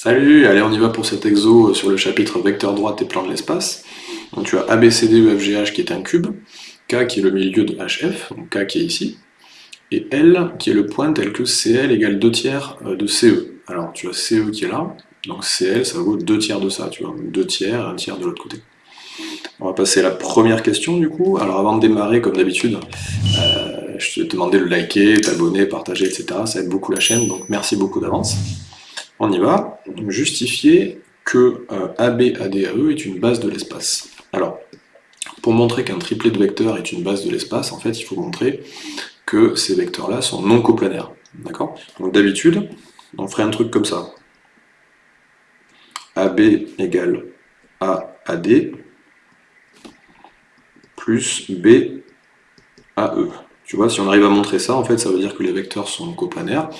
Salut, allez on y va pour cet exo sur le chapitre vecteur droite et plan de l'espace. Donc tu as ABCD EFGH qui est un cube, K qui est le milieu de HF, donc K qui est ici, et L qui est le point tel que CL égale 2 tiers euh, de CE. Alors tu as CE qui est là, donc CL ça vaut 2 tiers de ça, tu vois, 2 tiers, 1 tiers de l'autre côté. On va passer à la première question du coup. Alors avant de démarrer, comme d'habitude, euh, je te demandais de liker, t'abonner, partager, etc. Ça aide beaucoup la chaîne, donc merci beaucoup d'avance. On y va. Justifier que euh, AB ADAE est une base de l'espace. Alors, pour montrer qu'un triplet de vecteurs est une base de l'espace, en fait, il faut montrer que ces vecteurs-là sont non coplanaires. D'accord? Donc d'habitude, on ferait un truc comme ça. AB égale AAD plus B AE. Tu vois, si on arrive à montrer ça, en fait, ça veut dire que les vecteurs sont coplanaires.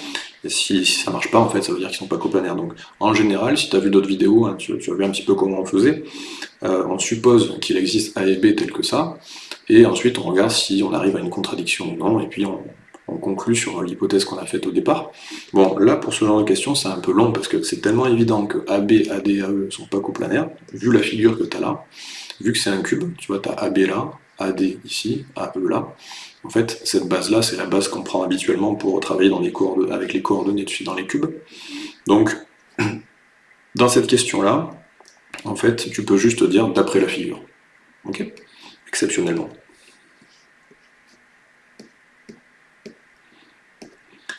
Et si, ça marche pas, en fait, ça veut dire qu'ils sont pas coplanaires. Donc, en général, si tu as vu d'autres vidéos, hein, tu, as vu un petit peu comment on faisait, euh, on suppose qu'il existe A et B tel que ça, et ensuite on regarde si on arrive à une contradiction ou non, et puis on, conclut sur l'hypothèse qu'on a faite au départ. Bon, là, pour ce genre de questions, c'est un peu long, parce que c'est tellement évident que AB, AD, AE sont pas coplanaires, vu la figure que tu as là, vu que c'est un cube, tu vois, tu as AB là, AD ici, AE là, en fait, cette base-là, c'est la base qu'on prend habituellement pour travailler dans les avec les coordonnées dans les cubes. Donc, dans cette question-là, en fait, tu peux juste dire d'après la figure. Ok? Exceptionnellement.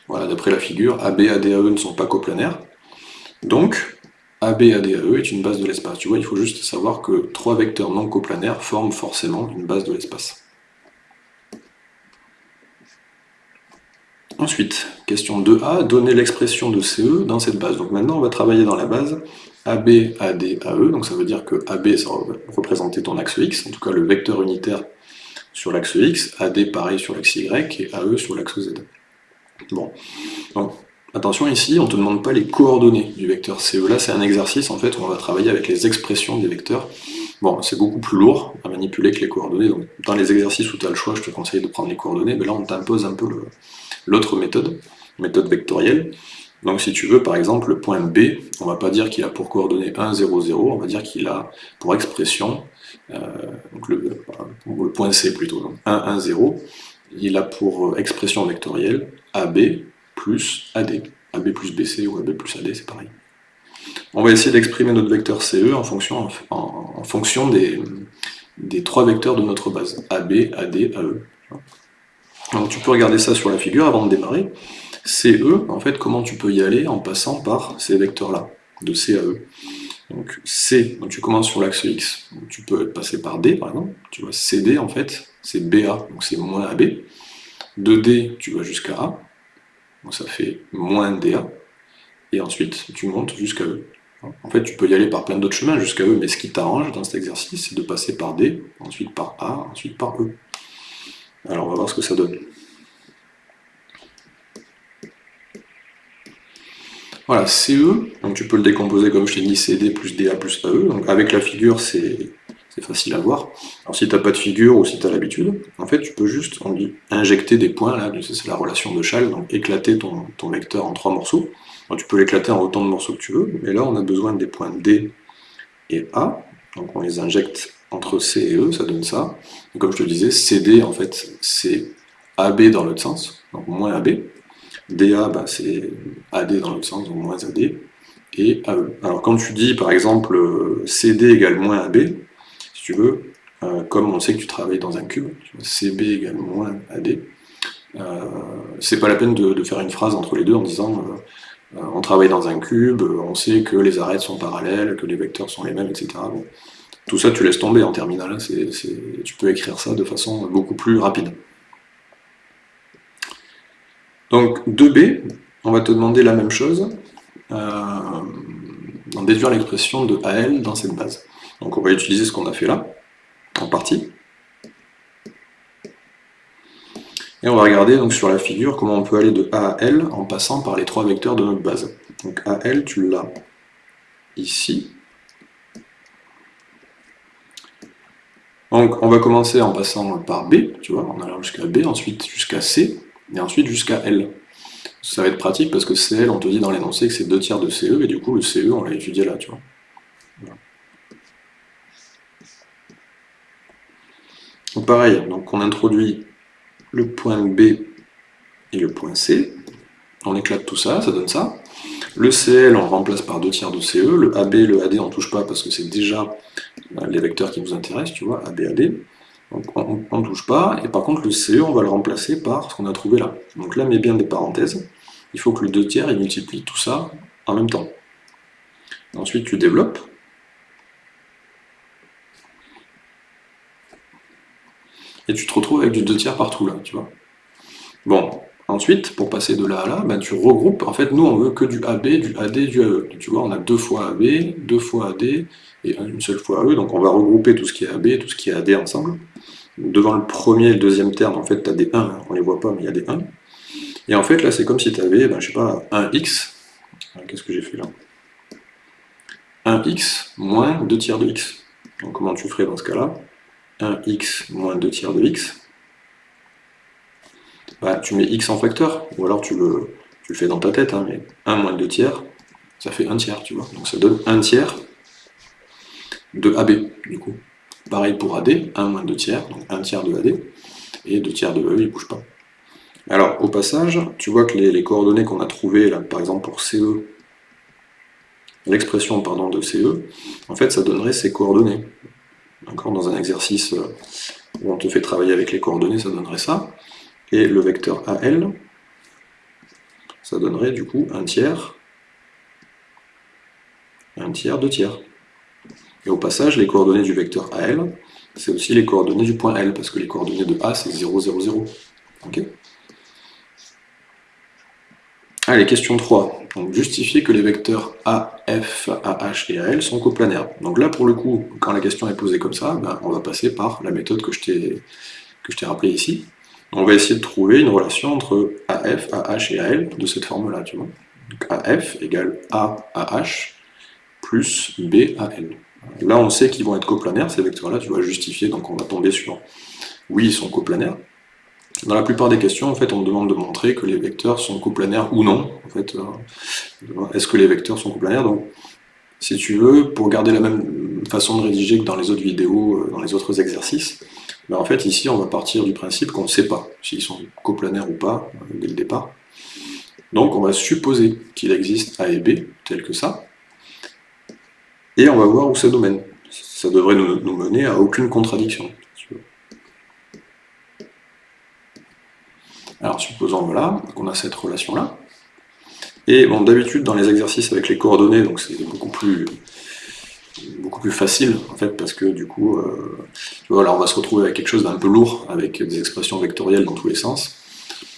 Voilà, d'après la figure, AB, AD, AE ne sont pas coplanaires. Donc, AB, AD, AE est une base de l'espace. Tu vois, il faut juste savoir que trois vecteurs non coplanaires forment forcément une base de l'espace. Ensuite, question 2a, donner l'expression de CE dans cette base. Donc maintenant, on va travailler dans la base AB, AD, AE. Donc ça veut dire que AB, ça va représenter ton axe X, en tout cas le vecteur unitaire sur l'axe X, AD pareil sur l'axe Y, et AE sur l'axe Z. Bon, attention ici, on ne te demande pas les coordonnées du vecteur CE. Là, c'est un exercice en fait où on va travailler avec les expressions des vecteurs. Bon, c'est beaucoup plus lourd à manipuler que les coordonnées. Dans les exercices où tu as le choix, je te conseille de prendre les coordonnées, mais là, on t'impose un peu l'autre méthode, méthode vectorielle. Donc si tu veux, par exemple, le point B, on va pas dire qu'il a pour coordonnée 1, 0, 0, on va dire qu'il a pour expression, euh, donc le, point C plutôt, 1, 1, 0, il a pour expression vectorielle AB plus AD. AB plus BC ou AB plus AD, c'est pareil. On va essayer d'exprimer notre vecteur CE en fonction, des, trois vecteurs de notre base, AB, AD, AE. Donc tu peux regarder ça sur la figure avant de démarrer. CE, en fait, comment tu peux y aller en passant par ces vecteurs-là, de C à E. Donc C, tu commences sur l'axe X, tu peux passer par D par exemple, tu vois CD en fait, c'est BA, donc c'est moins AB. De D, tu vas jusqu'à A, donc ça fait moins DA, et ensuite tu montes jusqu'à E. En fait, tu peux y aller par plein d'autres chemins jusqu'à E, mais ce qui t'arrange dans cet exercice, c'est de passer par D, ensuite par A, ensuite par E. Alors on va voir ce que ça donne. Voilà, CE, donc tu peux le décomposer comme je t'ai dit, CD plus DA plus AE, donc avec la figure c'est facile à voir. Alors si tu n'as pas de figure ou si tu as l'habitude, en fait tu peux juste on injecter des points, là, c'est la relation de Schall, donc éclater ton, ton vecteur en trois morceaux. Tu peux l'éclater en autant de morceaux que tu veux, mais là on a besoin des points D et A, donc on les injecte entre C et E, ça donne ça. comme je te disais, CD, en fait, c'est AB dans l'autre sens, donc moins AB. DA, bah, c'est AD dans l'autre sens, donc moins AD. Et AE. Alors quand tu dis, par exemple, CD égale moins AB, si tu veux, euh, comme on sait que tu travailles dans un cube, CB égale moins AD, euh, c'est pas la peine de, faire une phrase entre les deux en disant euh, on travaille dans un cube, on sait que les arêtes sont parallèles, que les vecteurs sont les mêmes, etc. Tout ça, tu laisses tomber en terminale. tu peux écrire ça de façon beaucoup plus rapide. Donc 2b, on va te demander la même chose, euh, en déduire l'expression de AL dans cette base. Donc on va utiliser ce qu'on a fait là, en partie. Et on va regarder donc sur la figure comment on peut aller de A à L en passant par les trois vecteurs de notre base. Donc AL, tu l'as ici, Donc on va commencer en passant par B, tu vois, en allant jusqu'à B, ensuite jusqu'à C, et ensuite jusqu'à L. Ça va être pratique parce que CL, on te dit dans l'énoncé que c'est 2 tiers de CE, et du coup le CE, on l'a étudié là, tu vois. Donc pareil, donc on introduit le point B et le point C, on éclate tout ça, ça donne ça. Le CL, on remplace par 2 tiers de CE, le AB, le AD, on ne touche pas parce que c'est déjà euh, les vecteurs qui nous intéressent, tu vois, AB, AD. Donc on ne touche pas, et par contre le CE, on va le remplacer par ce qu'on a trouvé là. Donc là, mets bien des parenthèses, il faut que le 2 tiers, il multiplie tout ça en même temps. Ensuite, tu développes. Et tu te retrouves avec du 2 tiers partout là, tu vois. Bon, ensuite, pour passer de là à là, ben, tu regroupes, en fait, nous on veut que du AB, du AD, du AE. Tu vois, on a deux fois AB, deux fois AD, et une seule fois AE, donc on va regrouper tout ce qui est AB, tout ce qui est AD ensemble. Devant le premier et le deuxième terme, en fait, tu as des 1, on les voit pas, mais il y a des 1. Et en fait, là, c'est comme si tu avais, ben, je sais pas, un x. Qu'est-ce que j'ai fait là? 1x moins 2 tiers de x. Donc comment tu ferais dans ce cas-là? 1x moins 2 tiers de x. Bah, tu mets x en facteur, ou alors tu le, fais dans ta tête, hein, mais 1 moins 2 tiers, ça fait 1 tiers, tu vois. Donc ça donne 1 tiers de AB, du coup. Pareil pour AD, 1 moins 2 tiers, donc 1 tiers de AD, et 2 tiers de E, il ne bouge pas. Alors, au passage, tu vois que les, coordonnées qu'on a trouvées, là, par exemple pour CE, l'expression de CE, en fait, ça donnerait ces coordonnées. Dans un exercice euh, où on te fait travailler avec les coordonnées, ça donnerait ça. Et le vecteur AL, ça donnerait du coup un tiers, un tiers, deux tiers. Et au passage, les coordonnées du vecteur AL, c'est aussi les coordonnées du point L, parce que les coordonnées de A, c'est 0, 0, 0. Ok? Allez, question 3. Donc, justifier que les vecteurs A, F, AH et AL sont coplanaires. Donc là, pour le coup, quand la question est posée comme ça, ben, on va passer par la méthode que je t'ai rappelée ici. On va essayer de trouver une relation entre AF, AH et AL de cette forme-là, tu vois. Donc AF égale AH plus BAL. Là, on sait qu'ils vont être coplanaires, ces vecteurs-là, tu vas justifier, donc on va tomber sur oui, ils sont coplanaires. Dans la plupart des questions, en fait, on me demande de montrer que les vecteurs sont coplanaires ou non. En fait, euh, est-ce que les vecteurs sont coplanaires? Donc, si tu veux, pour garder la même façon de rédiger que dans les autres vidéos, euh, dans les autres exercices, ben en fait, ici, on va partir du principe qu'on ne sait pas s'ils sont coplanaires ou pas euh, dès le départ. Donc, on va supposer qu'il existe A et B, tel que ça, et on va voir où ça nous mène. Ça devrait nous mener à aucune contradiction. Alors supposons voilà, qu'on a cette relation-là. Et bon, d'habitude, dans les exercices avec les coordonnées, donc c'est beaucoup plus facile, en fait, parce que du coup, euh, on va se retrouver avec quelque chose d'un peu lourd, avec des expressions vectorielles dans tous les sens.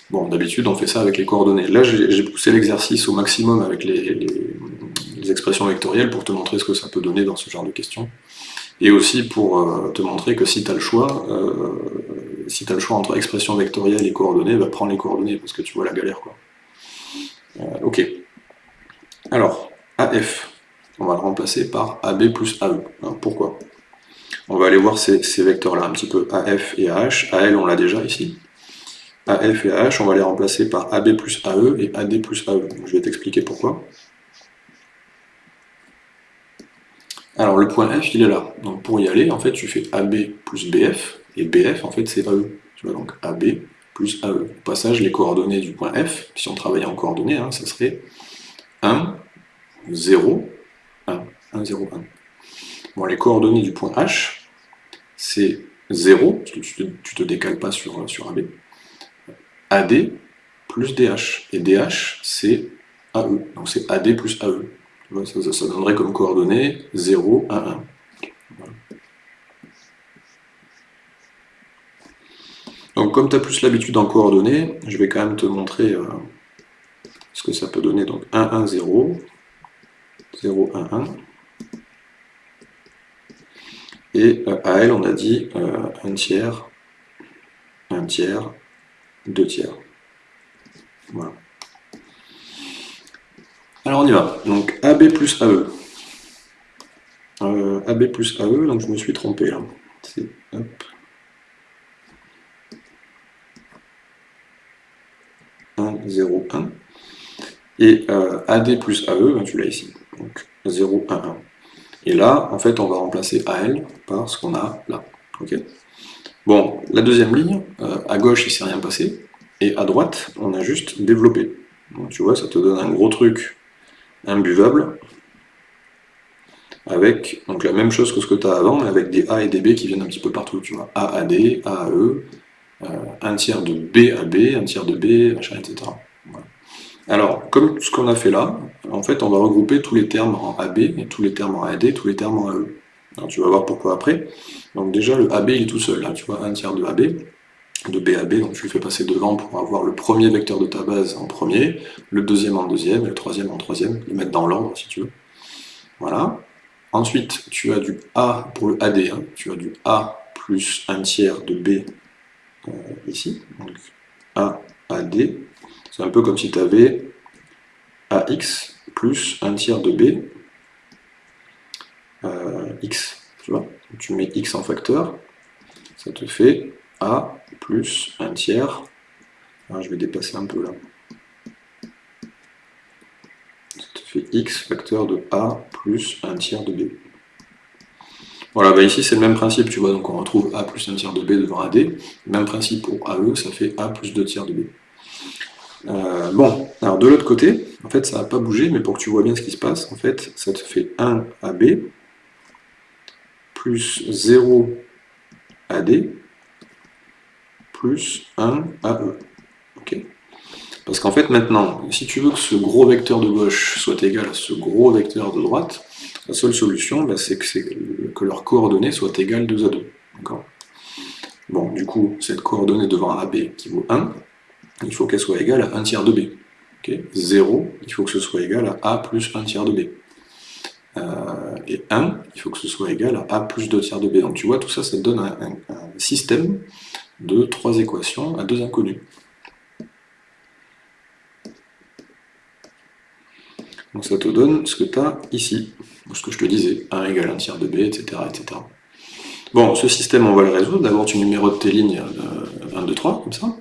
Bon, d'habitude, on fait ça avec les coordonnées. Là, j'ai poussé l'exercice au maximum avec les, expressions vectorielles pour te montrer ce que ça peut donner dans ce genre de questions. Et aussi pour euh, te montrer que si tu as le choix, euh, si le choix entre expression vectorielle et coordonnées, bah, prendre les coordonnées, parce que tu vois la galère. quoi. Euh, ok. Alors, AF, on va le remplacer par AB plus AE. pourquoi? On va aller voir ces, vecteurs-là, un petit peu AF et AH. AL, on l'a déjà ici. AF et AH, on va les remplacer par AB plus AE et AD plus AE. je vais t'expliquer pourquoi. Alors le point F, il est là. Donc pour y aller, en fait, tu fais AB plus BF, et BF, en fait, c'est AE. Tu vois, donc AB plus AE. Au passage, les coordonnées du point F, si on travaillait en coordonnées, hein, ça serait 1, 0, 1, 1, 0, 1. Bon, les coordonnées du point H, c'est 0, parce que tu te, te décales pas sur, sur AB, AD plus DH. Et DH, c'est AE. Donc c'est AD plus AE. Ça, donnerait comme coordonnées 0, 1, 1. Donc comme tu as plus l'habitude en coordonnées, je vais quand même te montrer euh, ce que ça peut donner. Donc 1, 1, 0, 0, 1, 1. Et euh, à L, on a dit euh, 1 tiers, 1 tiers, 2 tiers. Voilà. Alors on y va. Donc AB plus AE. Euh, AB plus AE, donc je me suis trompé là. C'est hop. 1, 0, 1. Et euh, AD plus AE, ben, tu l'as ici. Donc 0, 1, 1. Et là, en fait, on va remplacer AL par ce qu'on a là. bon, la deuxième ligne, euh, à gauche, il ne s'est rien passé, et à droite, on a juste développé. Donc, tu vois, ça te donne un gros truc imbuvable, avec donc la même chose que ce que tu as avant, mais avec des A et des B qui viennent un petit peu partout, tu vois. A, AD, A, AE, euh, un tiers de B à B, un tiers de B, etc. Alors, comme ce qu'on a fait là, en fait, on va regrouper tous les termes en AB, et tous les termes en AD, tous les termes en AE. Alors, tu vas voir pourquoi après. Donc déjà, le AB, il est tout seul, là, tu vois, un tiers de AB, de B à B, donc tu le fais passer devant pour avoir le premier vecteur de ta base en premier, le deuxième en deuxième, et le troisième en troisième, les mettre dans l'ordre, si tu veux. Voilà. Ensuite, tu as du A pour le AD, tu as du A plus un tiers de B euh, ici, donc A, AD, c'est un peu comme si tu avais AX plus un tiers de B, euh, X, tu vois, tu mets X en facteur, ça te fait A plus un tiers, ah, je vais dépasser un peu là, ça te fait X facteur de A plus un tiers de B. Voilà, bah ici c'est le même principe, tu vois, donc on retrouve A plus un tiers de B devant AD, même principe pour AE, ça fait A plus 2 tiers de B. Euh, bon, alors de l'autre côté, en fait ça n'a pas bougé, mais pour que tu vois bien ce qui se passe, en fait ça te fait 1 AB plus 0 AD plus 1 AE. Ok Parce qu'en fait maintenant, si tu veux que ce gros vecteur de gauche soit égal à ce gros vecteur de droite, la seule solution, bah, c'est que, que leurs coordonnées soient égales 2 à 2. Bon, du coup, cette coordonnée devant AB qui vaut 1, il faut qu'elle soit égale à 1 tiers de B. 0, il faut que ce soit égal à A plus 1 tiers de B. Euh, et 1, il faut que ce soit égal à A plus 2 tiers de B. Donc tu vois, tout ça, ça te donne un système de trois équations à deux inconnus. Donc ça te donne ce que tu as ici, ce que je te disais, 1 égale 1 tiers de b, etc.. Bon, ce système, on va le résoudre. D'abord, tu numérotes tes lignes 1, 2, 3, comme ça,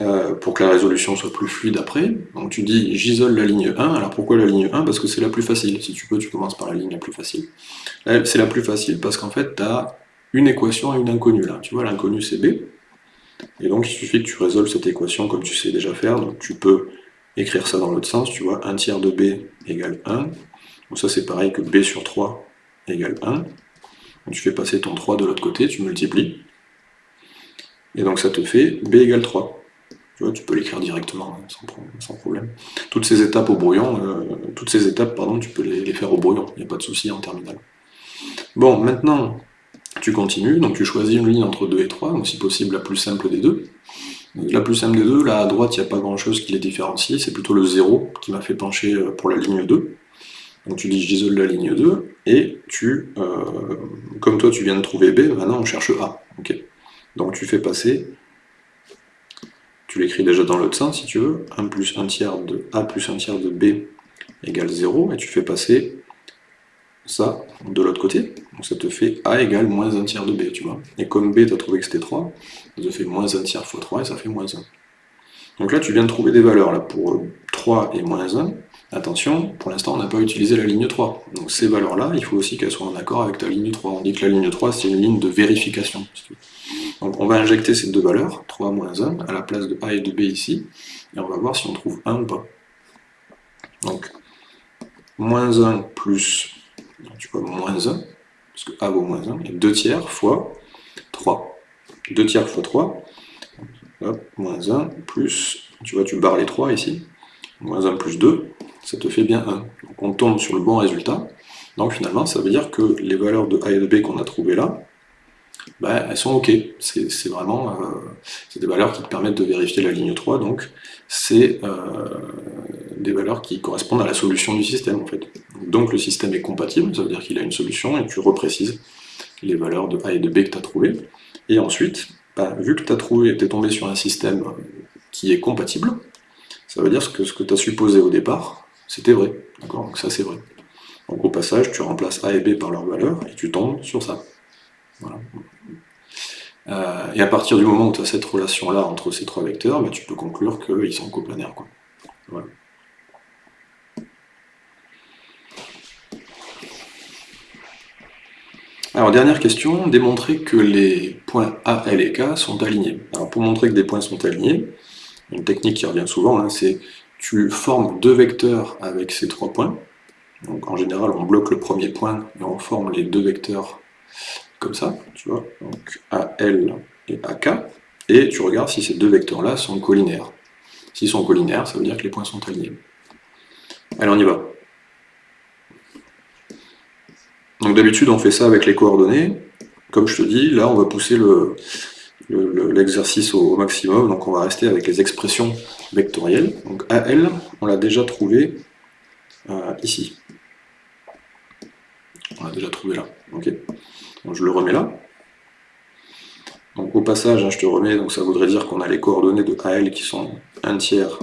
euh, pour que la résolution soit plus fluide après. Donc tu dis, j'isole la ligne 1. Alors pourquoi la ligne 1 Parce que c'est la plus facile. Si tu peux, tu commences par la ligne la plus facile. C'est la plus facile parce qu'en fait, tu as une équation et une inconnue là. Tu vois, l'inconnu c'est b. Et donc, il suffit que tu résolves cette équation comme tu sais déjà faire. Donc tu peux écrire ça dans l'autre sens, tu vois, 1 tiers de b égale 1. Donc ça c'est pareil que b sur 3 égale 1. Donc tu fais passer ton 3 de l'autre côté, tu multiplies. Et donc ça te fait b égale 3. Tu vois, tu peux l'écrire directement, hein, sans, problème. Toutes ces étapes au brouillon, euh, toutes ces étapes, pardon, tu peux les faire au brouillon, il n'y a pas de souci en terminale. Bon, maintenant, tu continues, donc tu choisis une ligne entre 2 et 3, donc si possible la plus simple des deux. La plus simple des deux, là à droite, il n'y a pas grand chose qui les différencie, c'est plutôt le 0 qui m'a fait pencher euh, pour la ligne 2. Donc tu dis j'isole la ligne 2, et tu, euh, comme toi tu viens de trouver B, maintenant on cherche A. Donc tu fais passer, tu l'écris déjà dans l'autre sens si tu veux, 1 plus 1 tiers de A plus 1 tiers de B égale 0, et tu fais passer ça de l'autre côté, donc ça te fait A égale moins 1 tiers de B, tu vois. Et comme B, tu as trouvé que c'était 3, ça te fait moins 1 tiers fois 3, et ça fait moins 1. Donc là, tu viens de trouver des valeurs là pour 3 et moins 1. Attention, pour l'instant, on n'a pas utilisé la ligne 3. Donc ces valeurs-là, il faut aussi qu'elles soient en accord avec ta ligne 3. On dit que la ligne 3, c'est une ligne de vérification. Donc on va injecter ces deux valeurs, 3 moins 1, à la place de A et de B ici, et on va voir si on trouve 1 ou pas. Donc, moins 1 plus tu vois, moins 1, parce que A vaut moins 1, et 2 tiers fois 3. 2 tiers fois 3, hop, moins 1, plus, tu vois, tu barres les 3 ici, moins 1 plus 2, ça te fait bien 1. Donc on tombe sur le bon résultat. Donc finalement, ça veut dire que les valeurs de A et de B qu'on a trouvées là, ben, elles sont OK. C'est vraiment euh, des valeurs qui te permettent de vérifier la ligne 3, donc c'est euh, des valeurs qui correspondent à la solution du système en fait. Donc le système est compatible, ça veut dire qu'il a une solution, et tu reprécises les valeurs de A et de B que tu as trouvées. Et ensuite, bah, vu que tu as trouvé, tu es tombé sur un système qui est compatible, ça veut dire que ce que tu as supposé au départ, c'était vrai. D'accord? Donc ça c'est vrai. Donc au passage, tu remplaces A et B par leurs valeurs, et tu tombes sur ça. Euh, et à partir du moment où tu as cette relation-là entre ces trois vecteurs, bah, tu peux conclure qu'ils sont coplanaires. Quoi. Alors, dernière question, démontrer que les points A, L et K sont alignés. Alors, pour montrer que des points sont alignés, une technique qui revient souvent, hein, c'est tu formes deux vecteurs avec ces trois points. Donc, en général, on bloque le premier point et on forme les deux vecteurs comme ça, tu vois, donc AL et AK, et tu regardes si ces deux vecteurs-là sont collinaires. S'ils sont collinaires, ça veut dire que les points sont alignés. Allez, on y va. Donc d'habitude, on fait ça avec les coordonnées. Comme je te dis, là, on va pousser l'exercice au maximum, donc on va rester avec les expressions vectorielles. Donc AL, on l'a déjà trouvé euh, ici. On l'a déjà trouvé là. je le remets là. Donc au passage, hein, je te remets, donc ça voudrait dire qu'on a les coordonnées de AL qui sont 1 tiers,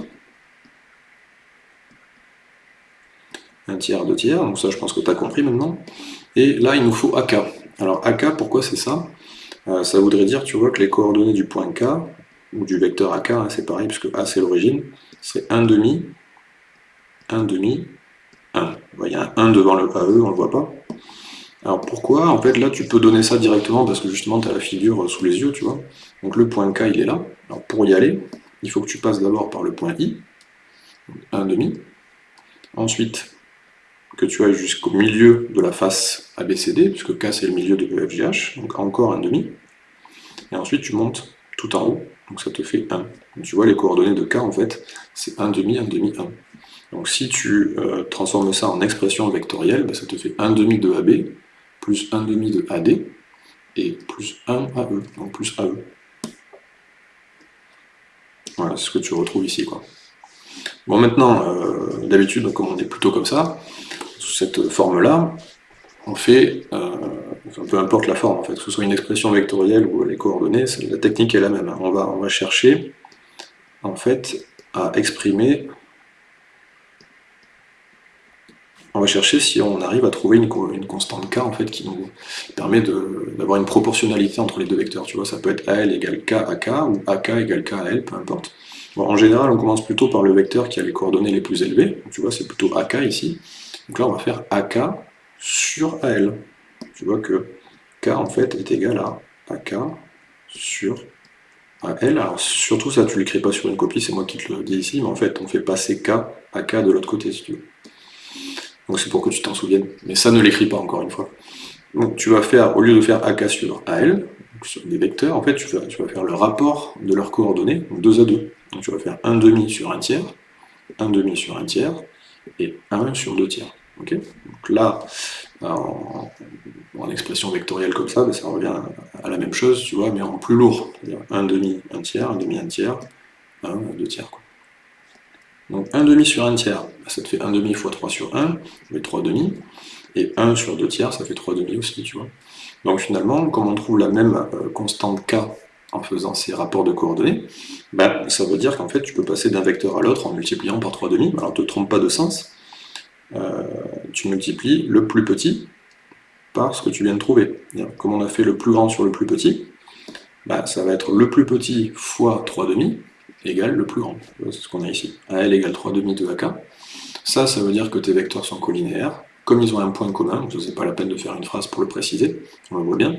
1 tiers, 2 tiers, donc ça je pense que tu as compris maintenant. Et là, il nous faut AK. Alors AK, pourquoi c'est ça? Euh, Ça voudrait dire, tu vois, que les coordonnées du point K, ou du vecteur AK, hein, c'est pareil, puisque A c'est l'origine, c'est 1 demi, 1 demi, 1. Il y a un 1 devant le AE, on ne le voit pas. Alors pourquoi? En fait, là, tu peux donner ça directement parce que justement, tu as la figure sous les yeux, tu vois. Donc le point K, il est là. Alors pour y aller, il faut que tu passes d'abord par le point I, 1,5. Ensuite, que tu ailles jusqu'au milieu de la face ABCD, puisque K, c'est le milieu de EFGH, donc encore 1,5. Et ensuite, tu montes tout en haut, donc ça te fait 1. Donc, tu vois, les coordonnées de K, en fait, c'est 1,5, 1,5, 1. Donc si tu euh, transformes ça en expression vectorielle, ben, ça te fait 1,5 de AB, plus 1 demi de AD, et plus 1 AE, donc plus AE. Voilà, c'est ce que tu retrouves ici. Bon, maintenant, euh, d'habitude, comme on est plutôt comme ça, cette forme-là, on fait, euh, peu importe la forme, en fait, que ce soit une expression vectorielle ou les coordonnées, la technique est la même. On va, on va chercher, en fait, à exprimer on va chercher si on arrive à trouver une, constante k en fait qui nous permet d'avoir une proportionnalité entre les deux vecteurs. Tu vois, ça peut être AL égale K à K ou AK égale K à L, peu importe. en général, on commence plutôt par le vecteur qui a les coordonnées les plus élevées. tu vois, c'est plutôt AK ici. Donc là, on va faire AK sur AL. Tu vois que K en fait est égal à AK sur AL. Alors surtout ça, tu l'écris pas sur une copie, c'est moi qui te le dis ici, mais en fait, on fait passer K à K de l'autre côté si tu veux. Donc c'est pour que tu t'en souviennes. Mais ça ne l'écrit pas encore une fois. Donc tu vas faire, au lieu de faire AK sur AL, sur des vecteurs, en fait tu vas, tu vas faire le rapport de leurs coordonnées, donc 2 à 2. Donc tu vas faire 1 demi sur 1 tiers, 1 demi sur 1 tiers, et 1 sur 2 tiers. donc là, en, expression vectorielle comme ça, ça revient à la même chose, tu vois, mais en plus lourd. C'est-à-dire 1 demi, 1 tiers, 1 demi, 1 tiers, 1, 2 tiers. Donc 1 demi sur 1 tiers, bah, ça te fait 1 demi fois 3 sur 1, mais 3 demi, et 1 sur 2 tiers, ça fait 3 demi aussi. Donc finalement, comme on trouve la même euh, constante k en faisant ces rapports de coordonnées, bah, ça veut dire qu'en fait tu peux passer d'un vecteur à l'autre en multipliant par 3 demi, alors ne te trompe pas de sens, euh, tu multiplies le plus petit par ce que tu viens de trouver. Comme on a fait le plus grand sur le plus petit, bah, ça va être le plus petit fois 3 demi, égale le plus grand. C'est ce qu'on a ici. AL égale 3 demi de AK. Ça, ça veut dire que tes vecteurs sont collinéaires. Comme ils ont un point commun, je sais pas la peine de faire une phrase pour le préciser, on le voit bien.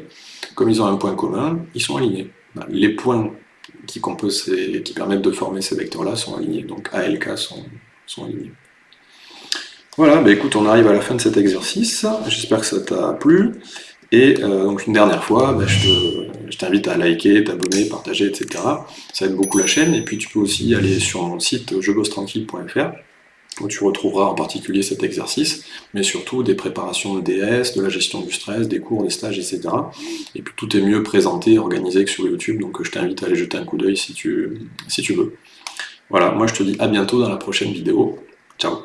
Comme ils ont un point commun, ils sont alignés. Les points qui, composent qui permettent de former ces vecteurs-là sont alignés. Donc A et K sont, sont alignés. Voilà, bah écoute, on arrive à la fin de cet exercice. J'espère que ça t'a plu. Et euh, donc une dernière fois, bah, je t'invite à liker, t'abonner, partager, etc. Ça aide beaucoup la chaîne. Et puis tu peux aussi aller sur mon site jebossetranquille.fr où tu retrouveras en particulier cet exercice, mais surtout des préparations de DS, de la gestion du stress, des cours, des stages, etc. Et puis tout est mieux présenté, organisé que sur YouTube, donc je t'invite à aller jeter un coup d'œil si tu, si tu veux. Voilà, moi je te dis à bientôt dans la prochaine vidéo. Ciao